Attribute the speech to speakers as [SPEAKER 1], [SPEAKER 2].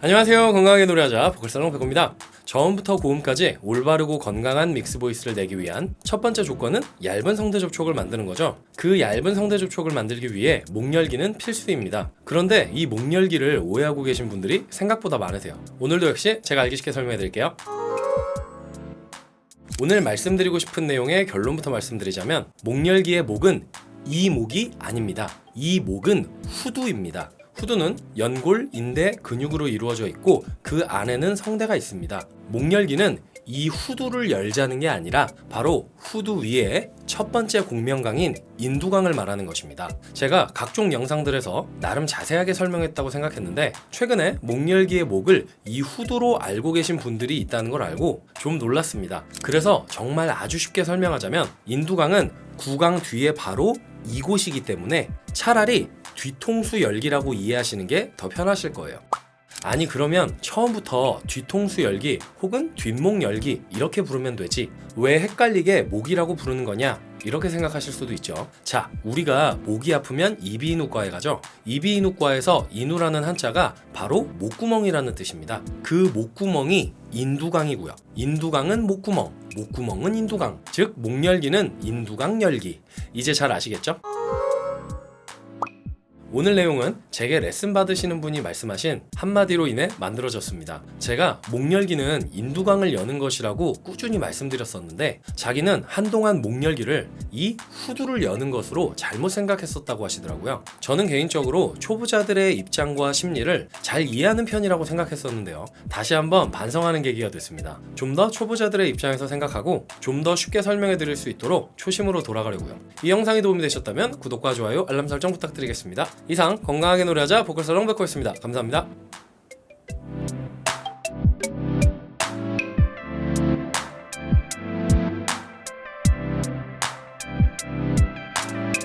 [SPEAKER 1] 안녕하세요. 건강하게 노래하자 보컬살롱 백호입니다. 저음부터 고음까지 올바르고 건강한 믹스 보이스를 내기 위한 첫 번째 조건은 얇은 성대 접촉을 만드는 거죠. 그 얇은 성대 접촉을 만들기 위해 목 열기는 필수입니다. 그런데 이 목 열기를 오해하고 계신 분들이 생각보다 많으세요. 오늘도 역시 제가 알기 쉽게 설명해 드릴게요. 오늘 말씀드리고 싶은 내용의 결론부터 말씀드리자면 목열기의 목은 이 목이 아닙니다. 이 목은 후두입니다. 후두는 연골, 인대, 근육으로 이루어져 있고 그 안에는 성대가 있습니다. 목열기는 이 후두를 열자는 게 아니라 바로 후두 위에 첫 번째 공명강인 인두강을 말하는 것입니다. 제가 각종 영상들에서 나름 자세하게 설명했다고 생각했는데 최근에 목열기의 목을 이 후두로 알고 계신 분들이 있다는 걸 알고 좀 놀랐습니다. 그래서 정말 아주 쉽게 설명하자면 인두강은 구강 뒤에 바로 이곳이기 때문에 차라리 뒤통수 열기라고 이해하시는 게 더 편하실 거예요. 아니 그러면 처음부터 뒤통수 열기 혹은 뒷목 열기 이렇게 부르면 되지. 왜 헷갈리게 목이라고 부르는 거냐? 이렇게 생각하실 수도 있죠. 자 우리가 목이 아프면 이비인후과에 가죠. 이비인후과에서 인후라는 한자가 바로 목구멍이라는 뜻입니다. 그 목구멍이 인두강이고요. 인두강은 목구멍 목구멍은 인두강. 즉 목열기는 인두강 열기. 이제 잘 아시겠죠? 오늘 내용은 제게 레슨 받으시는 분이 말씀하신 한마디로 인해 만들어졌습니다. 제가 목열기는 인두강을 여는 것이라고 꾸준히 말씀드렸었는데 자기는 한동안 목열기를 이 후두를 여는 것으로 잘못 생각했었다고 하시더라고요. 저는 개인적으로 초보자들의 입장과 심리를 잘 이해하는 편이라고 생각했었는데요. 다시 한번 반성하는 계기가 됐습니다. 좀 더 초보자들의 입장에서 생각하고 좀 더 쉽게 설명해 드릴 수 있도록 초심으로 돌아가려고요. 이 영상이 도움이 되셨다면 구독과 좋아요, 알람 설정 부탁드리겠습니다. 이상 건강하게 노래하자 보컬살롱 백호였습니다. 감사합니다.